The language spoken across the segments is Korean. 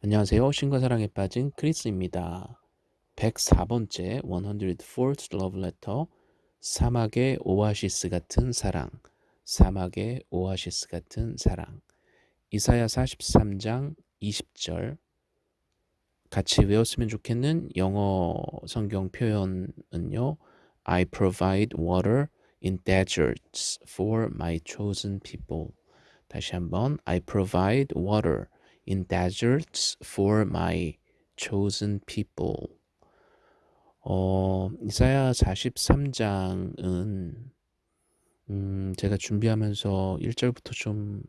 안녕하세요. 신과 사랑에 빠진 크리스입니다. 104번째 104th love letter 사막의 오아시스 같은 사랑 사막의 오아시스 같은 사랑 이사야 43장 20절 같이 외웠으면 좋겠는 영어 성경 표현은요. I provide water in deserts for my chosen people. 다시 한번 I provide water in deserts for my chosen people. 어, 이사야 43장은 음, 제가 준비하면서 1절부터 좀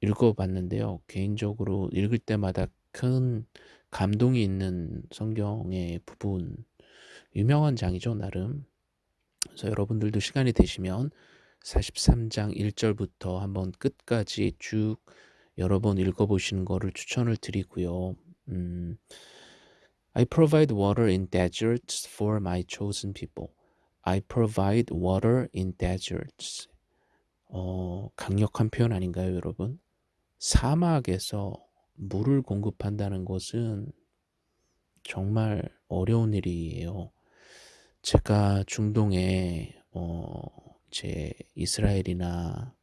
읽어봤는데요. 개인적으로 읽을 때마다 큰 감동이 있는 성경의 부분, 유명한 장이죠, 나름. 그래서 여러분들도 시간이 되시면 43장 1절부터 한번 끝까지 쭉 여러 번 읽어보시는 거를 추천을 드리고요. 음, I provide water in deserts for my chosen people. I provide water in deserts. 어, 강력한 표현 아닌가요, 여러분? 사막에서 물을 공급한다는 것은 정말 어려운 일이에요. 제가 중동에 어, 제 이스라엘이나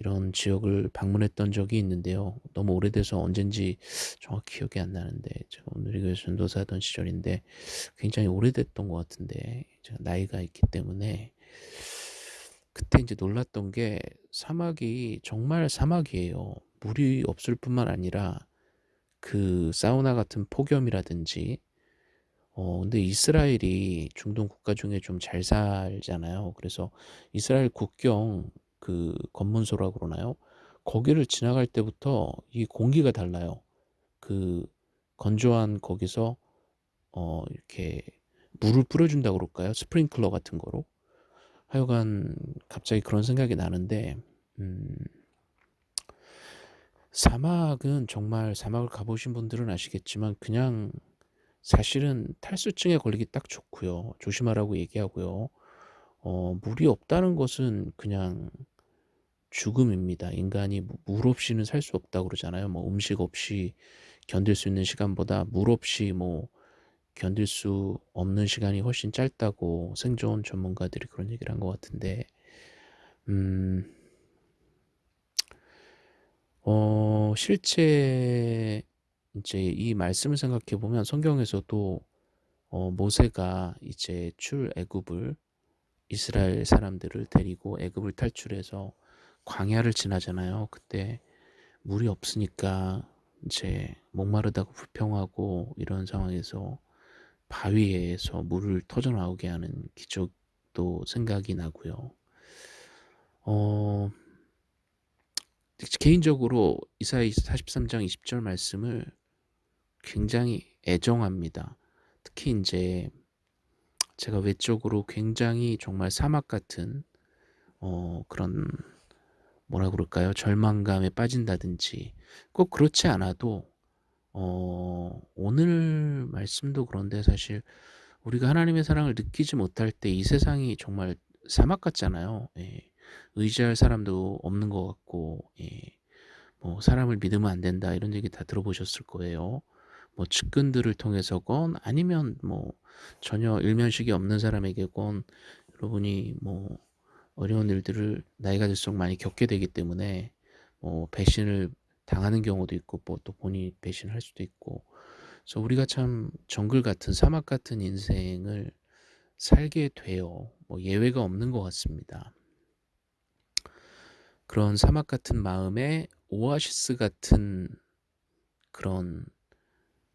이런 지역을 방문했던 적이 있는데요. 너무 오래돼서 언젠지 정확히 기억이 안 나는데 제가 오늘 교회 전도사던 시절인데 굉장히 오래됐던 것 같은데 제가 나이가 있기 때문에 그때 이제 놀랐던 게 사막이 정말 사막이에요. 물이 없을 뿐만 아니라 그 사우나 같은 폭염이라든지 어 근데 이스라엘이 중동 국가 중에 좀 잘 살잖아요. 그래서 이스라엘 국경 그 검문소라고 그러나요? 거기를 지나갈 때부터 이 공기가 달라요. 그 건조한 거기서 어 이렇게 물을 뿌려준다고 그럴까요? 스프링클러 같은 거로. 하여간 갑자기 그런 생각이 나는데 음 사막은 정말 사막을 가보신 분들은 아시겠지만 그냥 사실은 탈수증에 걸리기 딱 좋고요. 조심하라고 얘기하고요. 어 물이 없다는 것은 그냥 죽음입니다. 인간이 물 없이는 살 수 없다고 그러잖아요. 뭐 음식 없이 견딜 수 있는 시간보다 물 없이 뭐 견딜 수 없는 시간이 훨씬 짧다고 생존 전문가들이 그런 얘기를 한 것 같은데 음, 어, 실제 이제 이 말씀을 생각해 보면 성경에서도 어, 모세가 이제 출애굽을 이스라엘 사람들을 데리고 애굽을 탈출해서 광야를 지나잖아요. 그때 물이 없으니까 이제 목마르다고 불평하고 이런 상황에서 바위에서 물을 터져 나오게 하는 기적도 생각이 나고요. 어, 개인적으로 이사야 43장 20절 말씀을 굉장히 애정합니다. 특히 이제 제가 외적으로 굉장히 정말 사막 같은 어, 그런 뭐라 그럴까요? 절망감에 빠진다든지 꼭 그렇지 않아도 어, 오늘 말씀도 그런데 사실 우리가 하나님의 사랑을 느끼지 못할 때 이 세상이 정말 사막 같잖아요. 예. 의지할 사람도 없는 것 같고, 예. 뭐 사람을 믿으면 안 된다 이런 얘기 다 들어보셨을 거예요. 뭐 측근들을 통해서건 아니면 뭐 전혀 일면식이 없는 사람에게건 여러분이 뭐 어려운 일들을 나이가 들수록 많이 겪게 되기 때문에 뭐 배신을 당하는 경우도 있고 뭐 또 본인이 배신할 수도 있고 그래서 우리가 참 정글 같은 사막 같은 인생을 살게 돼요. 뭐 예외가 없는 것 같습니다. 그런 사막 같은 마음에 오아시스 같은 그런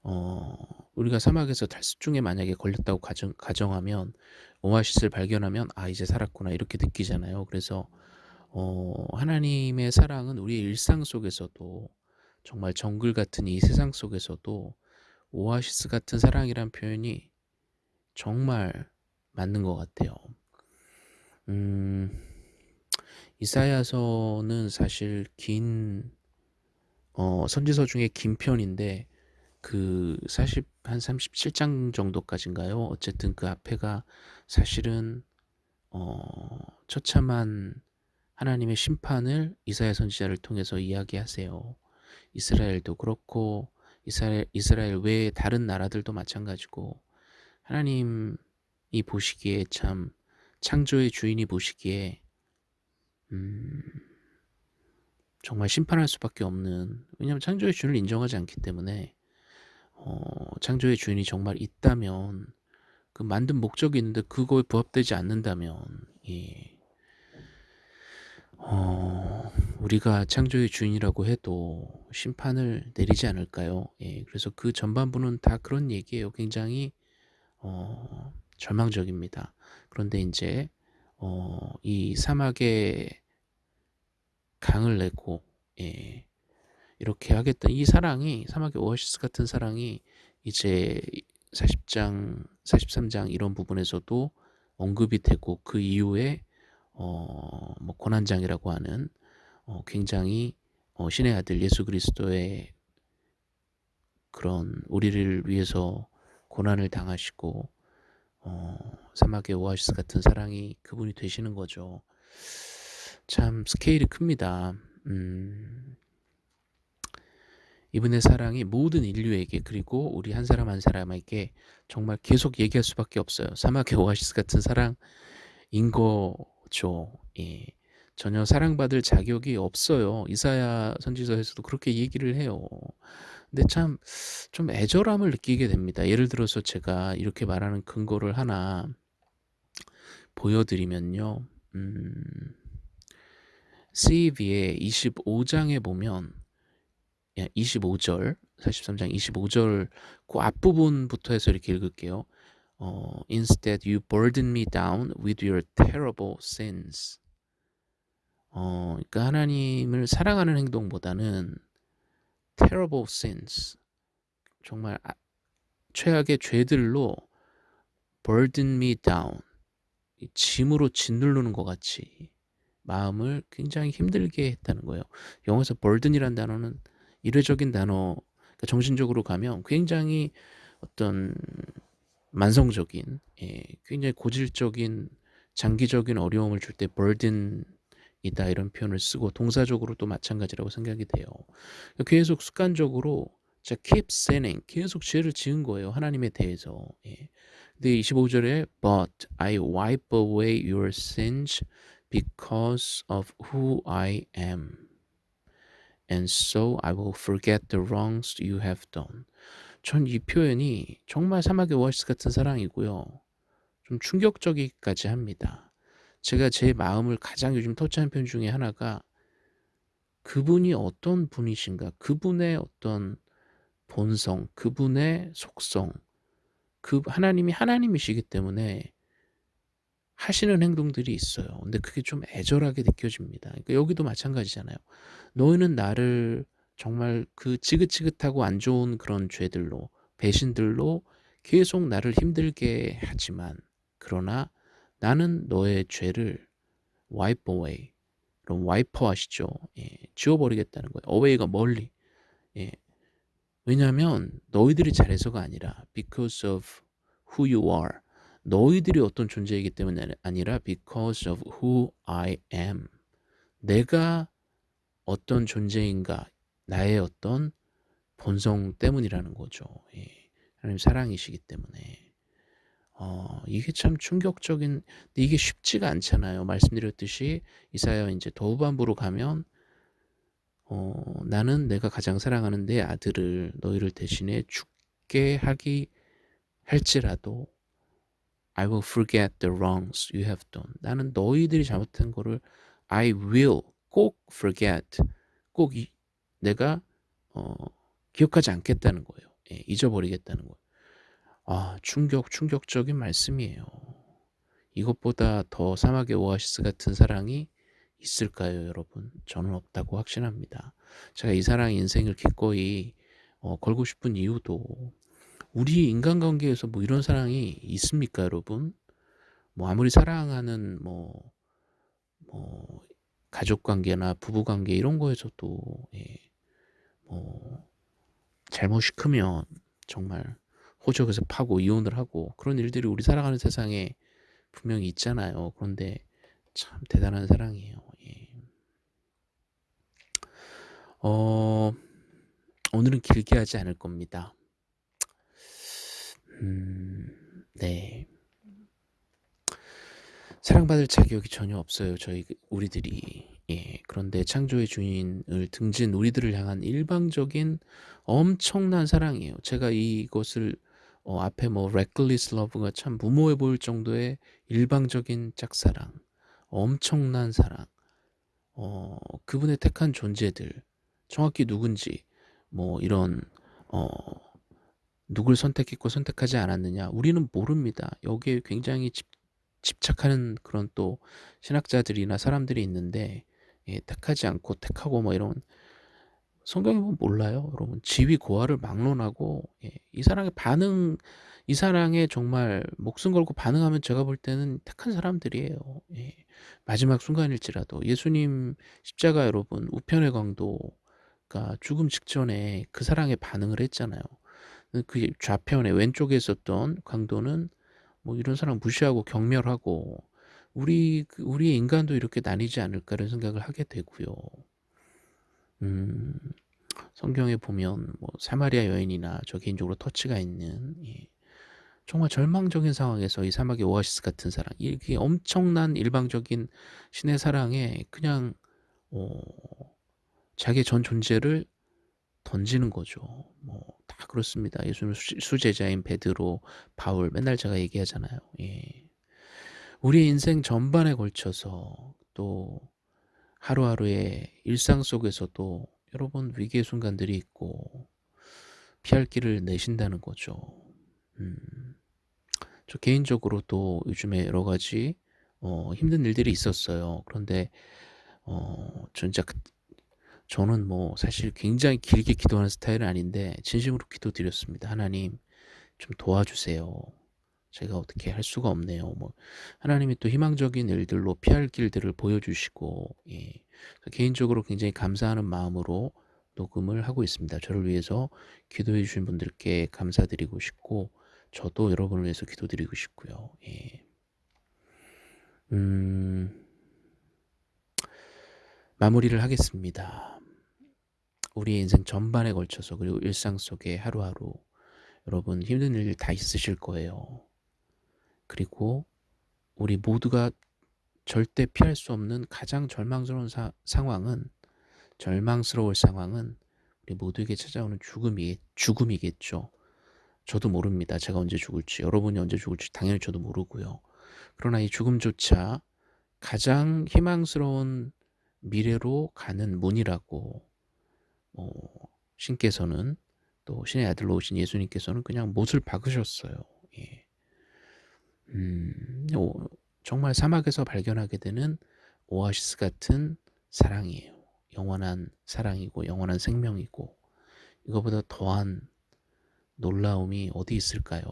어 우리가 사막에서 탈수증에 만약에 걸렸다고 가정, 가정하면 오아시스를 발견하면 아 이제 살았구나 이렇게 느끼잖아요. 그래서 어 하나님의 사랑은 우리의 일상 속에서도 정말 정글 같은 이 세상 속에서도 오아시스 같은 사랑이란 표현이 정말 맞는 것 같아요. 음, 이사야서는 사실 긴 어, 선지서 중에 긴 편인데 그 사실 한 37장 정도까지인가요? 어쨌든 그 앞에가 사실은 어, 처참한 하나님의 심판을 이사야 선지자를 통해서 이야기하세요. 이스라엘도 그렇고 이스라엘 이스라엘 외의 다른 나라들도 마찬가지고 하나님이 보시기에 참 창조의 주인이 보시기에 음 정말 심판할 수밖에 없는 왜냐하면 창조의 주인을 인정하지 않기 때문에 어 창조의 주인이 정말 있다면 그 만든 목적이 있는데 그거에 부합되지 않는다면 예. 어 우리가 창조의 주인이라고 해도 심판을 내리지 않을까요? 예. 그래서 그 전반부는 다 그런 얘기예요. 굉장히 어 절망적입니다. 그런데 인제 어 이 사막에 강을 내고 예 이렇게 하겠다. 이 사랑이 사막의 오아시스 같은 사랑이 이제 40장 43장 이런 부분에서도 언급이 되고 그 이후에 어 뭐 고난장이라고 하는 어 굉장히 어 신의 아들 예수 그리스도의 그런 우리를 위해서 고난을 당하시고 어 사막의 오아시스 같은 사랑이 그분이 되시는 거죠. 참 스케일이 큽니다. 음. 이분의 사랑이 모든 인류에게 그리고 우리 한 사람 한 사람에게 정말 계속 얘기할 수밖에 없어요. 사막의 오아시스 같은 사랑인 거죠. 예. 전혀 사랑받을 자격이 없어요. 이사야 선지서에서도 그렇게 얘기를 해요. 근데 참 좀 애절함을 느끼게 됩니다. 예를 들어서 제가 이렇게 말하는 근거를 하나 보여드리면요. 음, CEV의 25장에 보면 25절 43장 25절 그 앞부분부터 해서 이렇게 읽을게요. 어, Instead you burden me down with your terrible sins. 어, 그러니까 하나님을 사랑하는 행동보다는 terrible sins 정말 아, 최악의 죄들로 burden me down 짐으로 짓누르는 것 같이 마음을 굉장히 힘들게 했다는 거예요. 영어에서 burden이란 단어는 일회적인 단어, 그러니까 정신적으로 가면 굉장히 어떤 만성적인, 예, 굉장히 고질적인 장기적인 어려움을 줄 때 burden이다 이런 표현을 쓰고 동사적으로도 마찬가지라고 생각이 돼요. 그러니까 계속 습관적으로 자 keep sinning 계속 죄를 지은 거예요 하나님에 대해서. 예. 근데 25절에 but I wipe away your sins because of who I am. And so I will forget the wrongs you have done. 전 이 표현이 정말 사막의 오아시스 같은 사랑이고요. 좀 충격적이기까지 합니다. 제가 제 마음을 가장 요즘 터치한 편 중에 하나가 그분이 어떤 분이신가, 그분의 어떤 본성, 그분의 속성, 그 하나님이 하나님이시기 때문에 하시는 행동들이 있어요. 근데 그게 좀 애절하게 느껴집니다. 그러니까 여기도 마찬가지잖아요. 너희는 나를 정말 그 지긋지긋하고 안 좋은 그런 죄들로 배신들로 계속 나를 힘들게 하지만 그러나 나는 너의 죄를 wipe away 그럼 와이퍼 하시죠. 예, 지워버리겠다는 거예요. away가 멀리. 예, 왜냐하면 너희들이 잘해서가 아니라 because of who you are 너희들이 어떤 존재이기 때문에 아니라 because of who I am. 내가 어떤 존재인가, 나의 어떤 본성 때문이라는 거죠. 예. 하나님 사랑이시기 때문에. 어, 이게 참 충격적인, 이게 쉽지가 않잖아요. 말씀드렸듯이 이사야 이제 더 후반부로 가면 어, 나는 내가 가장 사랑하는 내 아들을 너희를 대신해 죽게 하기 할지라도 I will forget the wrongs you have done. 나는 너희들이 잘못한 거를 I will 꼭 forget. 꼭 이, 내가 어, 기억하지 않겠다는 거예요. 예, 잊어버리겠다는 거예요. 아, 충격, 충격적인 말씀이에요. 이것보다 더 사막의 오아시스 같은 사랑이 있을까요, 여러분? 저는 없다고 확신합니다. 제가 이 사랑 인생을 기꺼이 어, 걸고 싶은 이유도 우리 인간관계에서 뭐 이런 사랑이 있습니까, 여러분? 뭐 아무리 사랑하는 뭐, 뭐 가족관계나 부부관계 이런 거에서도 예, 뭐 잘못이 크면 정말 호적에서 파고 이혼을 하고 그런 일들이 우리 살아가는 세상에 분명히 있잖아요. 그런데 참 대단한 사랑이에요. 예. 어, 오늘은 길게 하지 않을 겁니다. 음 네. 사랑받을 자격이 전혀 없어요 저희 그 우리들이. 예. 그런데 창조의 주인을 등진 우리들을 향한 일방적인 엄청난 사랑이에요. 제가 이것을 어 앞에 뭐 reckless love가 참 무모해 보일 정도의 일방적인 짝사랑, 엄청난 사랑, 어 그분의 택한 존재들 정확히 누군지 뭐 이런 어 누굴 선택했고 선택하지 않았느냐 우리는 모릅니다. 여기에 굉장히 집 집착하는 그런 또 신학자들이나 사람들이 있는데 예 택하지 않고 택하고 뭐 이런 성경에 보면 몰라요 여러분. 지위 고하를 막론하고 예 이 사랑의 반응 이 사랑에 정말 목숨 걸고 반응하면 제가 볼 때는 택한 사람들이에요. 예. 마지막 순간일지라도 예수님 십자가 여러분 우편의 강도가 죽음 직전에 그 사랑에 반응을 했잖아요. 그그 좌편에 왼쪽에 있었던 강도는 뭐 이런 사람 무시하고 경멸하고 우리 그 '우리의 인간도 이렇게 나뉘지 않을까.'는 생각을 하게 되고요. 음 성경에 보면 뭐 사마리아 여인이나 저 개인적으로 터치가 있는 예 정말 절망적인 상황에서 이 사막의 오아시스 같은 사랑 이게 엄청난 일방적인 신의 사랑에 그냥 어 자기의 전 존재를 던지는 거죠. 뭐 다 그렇습니다. 예수님 수 수제자인 베드로, 바울 맨날 제가 얘기하잖아요. 예. 우리의 인생 전반에 걸쳐서 또 하루하루의 일상 속에서도 여러분 위기의 순간들이 있고 피할 길을 내신다는 거죠. 음. 저 개인적으로 또 요즘에 여러 가지 어 힘든 일들이 있었어요. 그런데 어 진짜 그 저는 뭐 사실 굉장히 길게 기도하는 스타일은 아닌데 진심으로 기도 드렸습니다. "하나님 좀 도와주세요. 제가 어떻게 할 수가 없네요." 뭐 하나님이 또 희망적인 일들로 피할 길들을 보여주시고 예 개인적으로 굉장히 감사하는 마음으로 녹음을 하고 있습니다. 저를 위해서 기도해 주신 분들께 감사드리고 싶고 저도 여러분을 위해서 기도드리고 싶고요. 예. 음. 마무리를 하겠습니다. 우리의 인생 전반에 걸쳐서 그리고 일상 속에 하루하루 여러분 힘든 일 다 있으실 거예요. 그리고 우리 모두가 절대 피할 수 없는 가장 절망스러운 사 상황은 절망스러울 상황은 우리 모두에게 찾아오는 죽음이 죽음이겠죠. 저도 모릅니다. 제가 언제 죽을지, 여러분이 언제 죽을지 당연히 저도 모르고요. 그러나 이 죽음조차 가장 희망스러운 미래로 가는 문이라고 어 신께서는 또 신의 아들로 오신 예수님께서는 그냥 못을 박으셨어요. 예. 음, 오, 정말 사막에서 발견하게 되는 오아시스 같은 사랑이에요. 영원한 사랑이고 영원한 생명이고 이거보다 더한 놀라움이 어디 있을까요?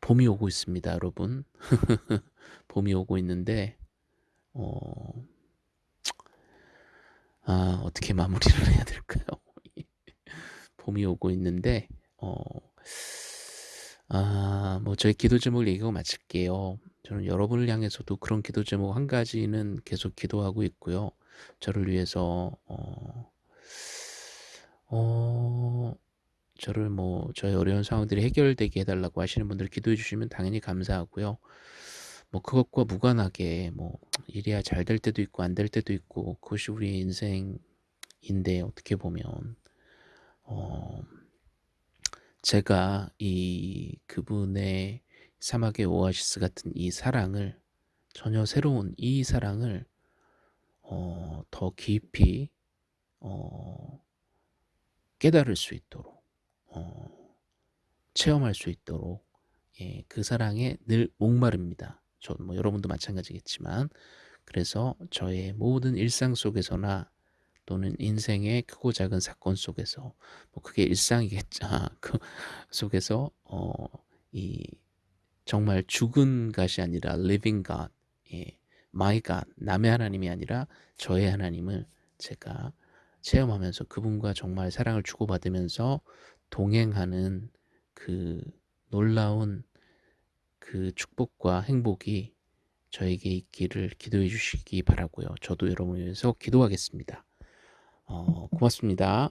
봄이 오고 있습니다, 여러분. 봄이 오고 있는데 어... 아, 어떻게 마무리를 해야 될까요? 봄이 오고 있는데 어... 아, 뭐 저희 기도 제목을 얘기하고 마칠게요. 저는 여러분을 향해서도 그런 기도 제목 한 가지는 계속 기도하고 있고요. 저를 위해서 어, 어, 저를 뭐 저의 어려운 상황들이 해결되게 해달라고 하시는 분들 기도해 주시면 당연히 감사하고요. 뭐 그것과 무관하게 뭐 일이야 잘 될 때도 있고 안 될 때도 있고 그것이 우리의 인생인데 어떻게 보면 어 제가 이 그분의 사막의 오아시스 같은 이 사랑을 전혀 새로운 이 사랑을 어, 더 깊이 어, 깨달을 수 있도록 어, 체험할 수 있도록 예, 그 사랑에 늘 목마릅니다. 저뭐 여러분도 마찬가지겠지만 그래서 저의 모든 일상 속에서나 또는 인생의 크고 작은 사건 속에서 뭐 그게 일상이겠죠. 그 속에서 어, 이 정말 죽은 것이 아니라 living God, 예, my God, 남의 하나님이 아니라 저의 하나님을 제가 체험하면서 그분과 정말 사랑을 주고받으면서 동행하는 그 놀라운 그 축복과 행복이 저에게 있기를 기도해 주시기 바라고요. 저도 여러분을 위해서 기도하겠습니다. 어, 고맙습니다.